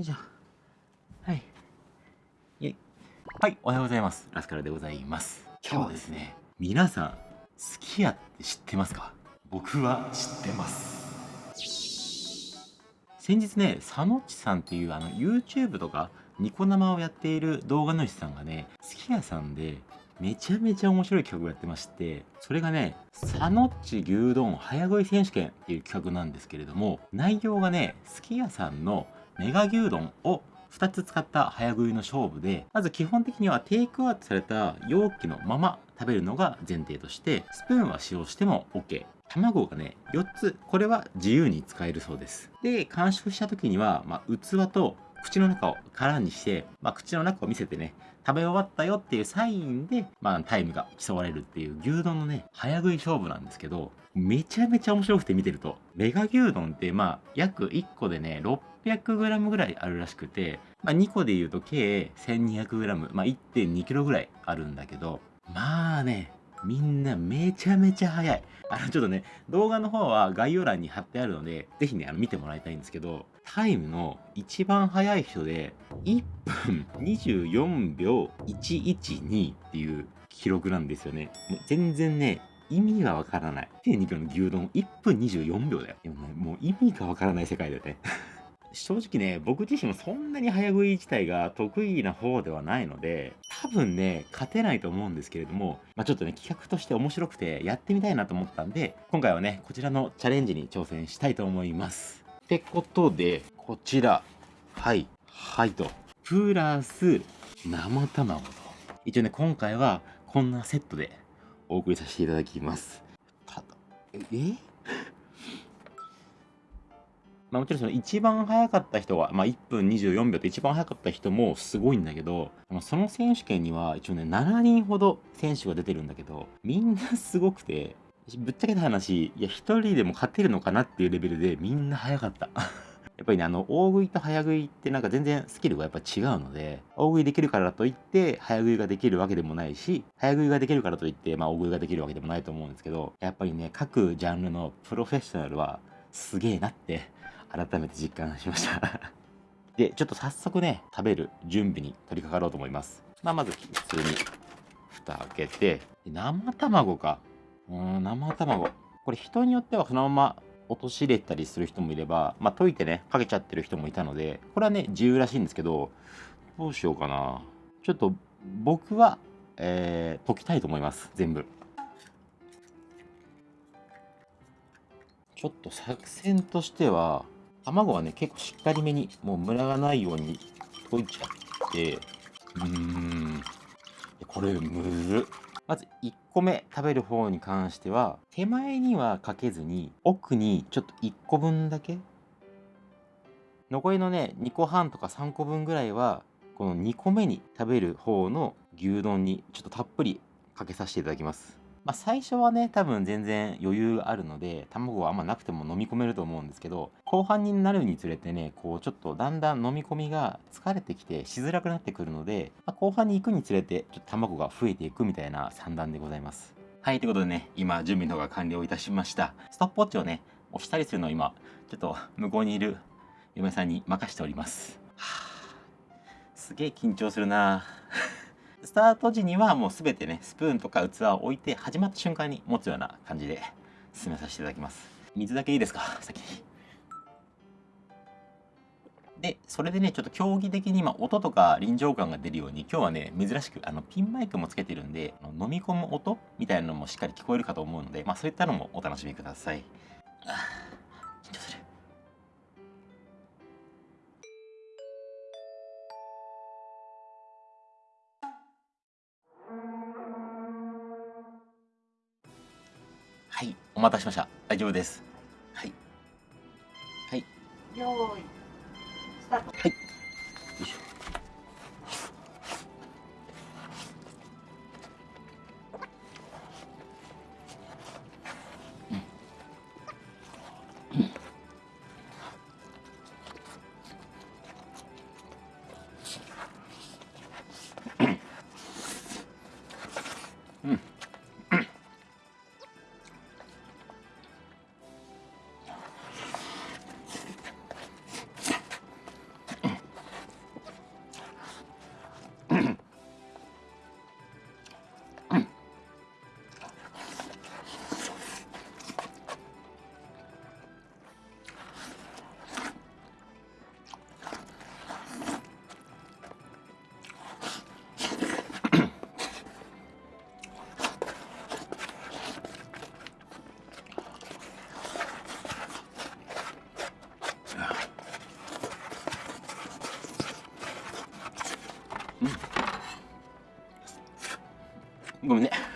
いしょはい。はいおはようございます。ラスカルでございます。今日は。ですね皆さんすき家って知ってますか？僕は知ってます。先日ね佐野っちさんっていうあの YouTube とかニコ生をやっている動画主さんがねすき家さんでめちゃめちゃ面白い企画をやってましてそれがね佐野っち牛丼早食い選手権っていう企画なんですけれども内容がねすき家さんのメガ牛丼を2つ使った早食いの勝負でまず基本的にはテイクアウトされた容器のまま食べるのが前提としてスプーンは使用しても OK 卵がね4つこれは自由に使えるそうです。で完食した時には、まあ、器と口の中を空にして、まあ、口の中を見せてね食べ終わったよっていうサインで、まあ、タイムが競われるっていう牛丼のね早食い勝負なんですけどめちゃめちゃ面白くて見てるとメガ牛丼ってまあ約1個でね 600g ぐらいあるらしくて、まあ、2個で言うと計 1200g、まあ、1.2kg ぐらいあるんだけどまあねみんなめちゃめちゃ早い。あの、ちょっとね、動画の方は概要欄に貼ってあるので、ぜひね、あの、見てもらいたいんですけど、タイムの一番早い人で、1分24秒112っていう記録なんですよね。もう全然ね、意味がわからない。1.2キロの牛丼1分24秒だよ。でもね、もう意味がわからない世界だよね。正直ね、僕自身もそんなに早食い自体が得意な方ではないので、多分ね、勝てないと思うんですけれども、まあ、ちょっとね、企画として面白くてやってみたいなと思ったんで、今回はね、こちらのチャレンジに挑戦したいと思います。ってことで、こちら、はい、はいと、プラス生卵と。一応ね、今回はこんなセットでお送りさせていただきます。ただ、え？まあ、もちろんその一番早かった人は、まあ、1分24秒って一番早かった人もすごいんだけど、その選手権には一応ね、7人ほど選手が出てるんだけど、みんなすごくて、ぶっちゃけた話、いや、一人でも勝てるのかなっていうレベルでみんな早かった。やっぱりね、あの、大食いと早食いってなんか全然スキルがやっぱ違うので、大食いできるからといって、早食いができるわけでもないし、早食いができるからといって、まあ大食いができるわけでもないと思うんですけど、やっぱりね、各ジャンルのプロフェッショナルはすげえなって改めて実感しました で、ちょっと早速ね、食べる準備に取り掛かろうと思います。まあ、まず普通に蓋開けて、生卵か。うん、生卵。これ人によってはそのまま落とし入れたりする人もいれば、まあ、溶いてね、かけちゃってる人もいたので、これはね、自由らしいんですけど、どうしようかな。ちょっと僕は、えー、溶きたいと思います。全部。ちょっと作戦としては、卵はね、結構しっかりめに、もうムラがないように溶いちゃって、うーん、これむずまず1個目食べる方に関しては、手前にはかけずに、奥にちょっと1個分だけ、残りのね、2個半とか3個分ぐらいは、この2個目に食べる方の牛丼にちょっとたっぷりかけさせていただきます。まあ、最初はね多分全然余裕あるので卵はあんまなくても飲み込めると思うんですけど後半になるにつれてねこうちょっとだんだん飲み込みが疲れてきてしづらくなってくるので、まあ、後半に行くにつれてちょっと卵が増えていくみたいな算段でございますはい、ということでね、今、準備の方が完了いたしました。ストップウォッチをね、押したりするのを今、ちょっと向こうにいる嫁さんに任しております。はあ、すげえ緊張するなスタート時にはもうすべてね、スプーンとか器を置いて、始まった瞬間に持つような感じで進めさせていただきます。水だけいいですか？先に。で、それでね、ちょっと競技的に今音とか臨場感が出るように、今日はね、珍しくあのピンマイクもつけてるんで、飲み込む音みたいなのもしっかり聞こえるかと思うので、まあそういったのもお楽しみください。お待たせしました。大丈夫です。はい。はい。よい。スタート。はい。よいしょ。うん。うん。ごめんね。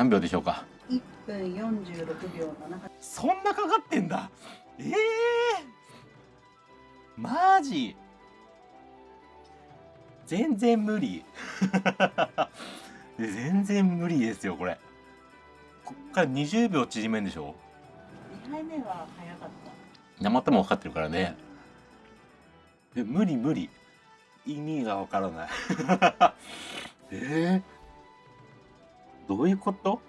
何秒でしょうか？1分46秒7そんなかかってんだ。ええー、マジ。全然無理。全然無理ですよこれ。こっから20秒縮めんでしょ？2杯目は早かった。生玉分かってるからね。え無理無理。意味がわからない。えー、どういうこと？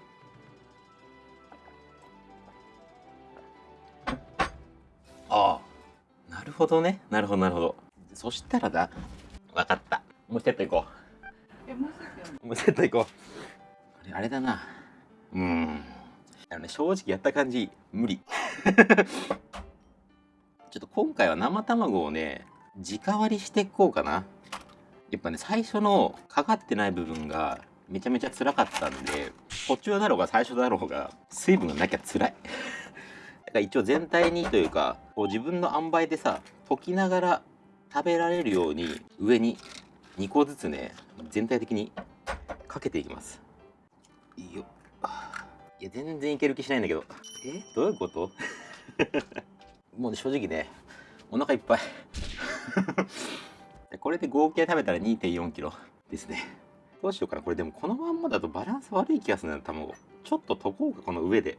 ああ。なるほどね。なるほどなるほど。そしたらだ。分かった。もう一セットいこえもう一つうもう一セットいこう。あれあれだな。うん。あのね正直やった感じ無理。ちょっと今回は生卵をね直割りしていこうかな。やっぱね最初のかかってない部分がめちゃめちゃ辛かったんで途中だろうが最初だろうが水分がなきゃ辛い。だから一応全体にというかこう自分の塩梅でさ溶きながら食べられるように上に2個ずつね全体的にかけていきます。いいよいや全然いける気しないんだけど。え？どういうこと？もうね正直ねお腹いっぱい。これで合計食べたら2 4キロですね。どうしようかな。これでもこのまんまだとバランス悪い気がするな卵。ちょっと溶こうかこの上で。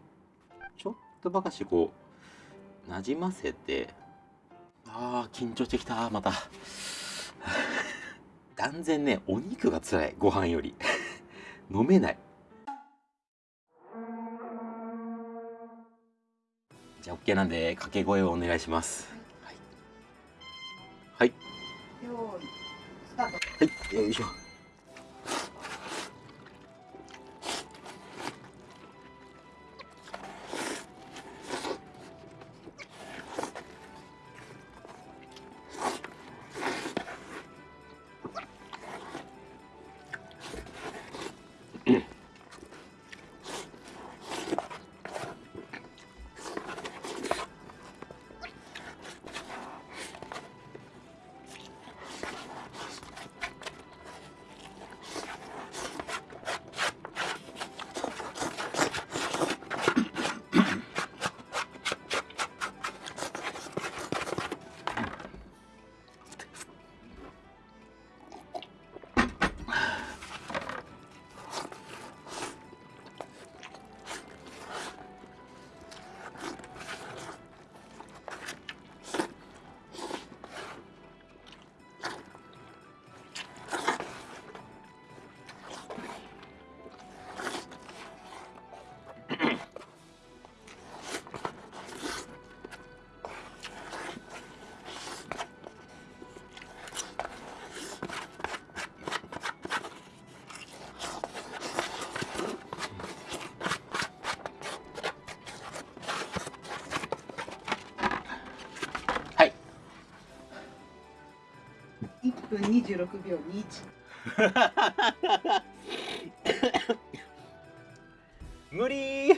ちょっとばかしこうなじませて。あー緊張してきたまた。断然ねお肉が辛いご飯より。飲めない。じゃあ OK なんで掛け声をお願いします。はい、はい。用意スタート。はい、よいしょ。分26秒21無理。ー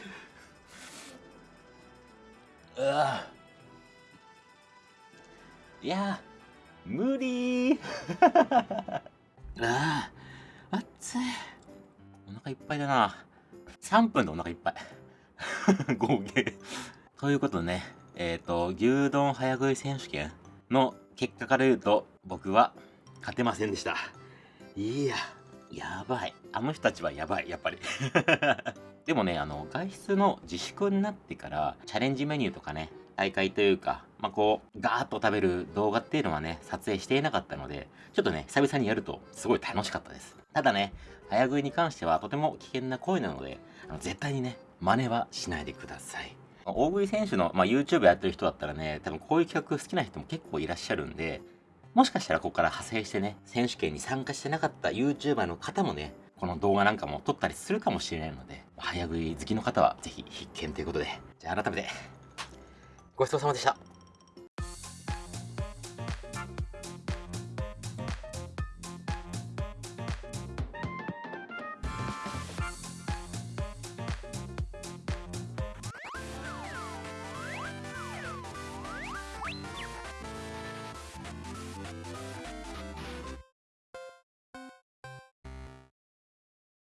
うわ。いや無理。ーあー熱い。お腹いっぱいだな。3分でお腹いっぱい。合計。ということでねえっ、と牛丼早食い選手権の結果から言うと僕は勝てませんでしたいややばいあの人たちはやばいやっぱり でもねあの外出の自粛になってからチャレンジメニューとかね大会というかまあ、こう、ガーッと食べる動画っていうのはね、撮影していなかったので、ちょっとね、久々にやるとすごい楽しかったです。ただね、早食いに関してはとても危険な行為なので、あの絶対にね、真似はしないでください。大食い選手の、まあ、YouTube やってる人だったらね、多分こういう企画好きな人も結構いらっしゃるんで、もしかしたらここから派生してね、選手権に参加してなかった YouTuber の方もね、この動画なんかも撮ったりするかもしれないので、早食い好きの方はぜひ必見ということで、じゃあ改めて、ごちそうさまでした。